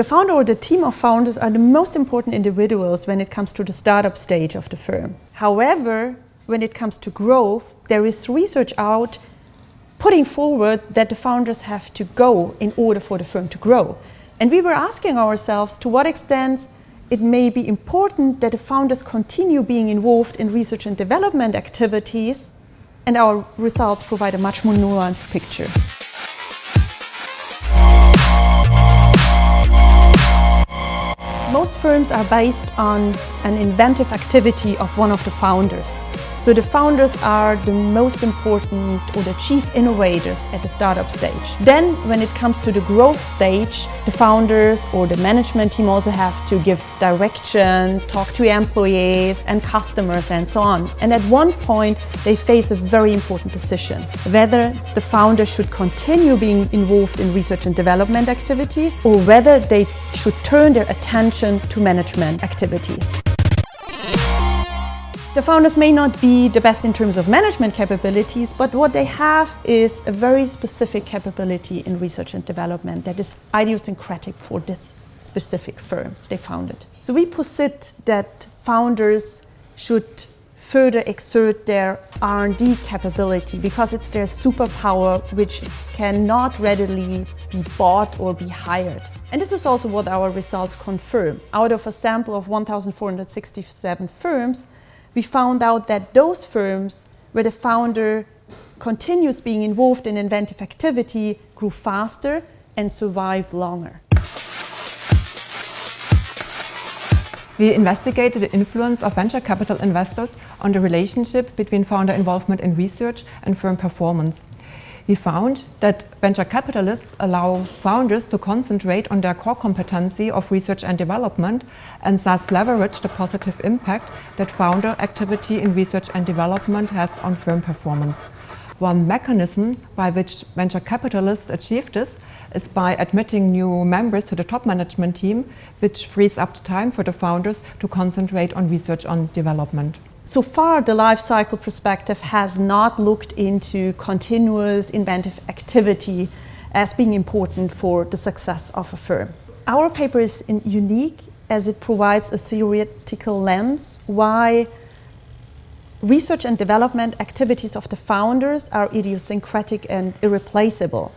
The founder or the team of founders are the most important individuals when it comes to the startup stage of the firm. However, when it comes to growth, there is research out putting forward that the founders have to go in order for the firm to grow. And we were asking ourselves to what extent it may be important that the founders continue being involved in research and development activities and our results provide a much more nuanced picture. Most firms are based on an inventive activity of one of the founders. So the founders are the most important or the chief innovators at the startup stage. Then when it comes to the growth stage, the founders or the management team also have to give direction, talk to employees and customers and so on. And at one point they face a very important decision, whether the founder should continue being involved in research and development activity or whether they should turn their attention to management activities. The founders may not be the best in terms of management capabilities, but what they have is a very specific capability in research and development that is idiosyncratic for this specific firm they founded. So we posit that founders should further exert their R&D capability because it's their superpower which cannot readily be bought or be hired. And this is also what our results confirm. Out of a sample of 1,467 firms, we found out that those firms where the founder continues being involved in inventive activity grew faster and survived longer. We investigated the influence of venture capital investors on the relationship between founder involvement in research and firm performance. We found that venture capitalists allow founders to concentrate on their core competency of research and development and thus leverage the positive impact that founder activity in research and development has on firm performance. One mechanism by which venture capitalists achieve this is by admitting new members to the top management team, which frees up time for the founders to concentrate on research and development. So far, the life cycle perspective has not looked into continuous inventive activity as being important for the success of a firm. Our paper is unique as it provides a theoretical lens why research and development activities of the founders are idiosyncratic and irreplaceable.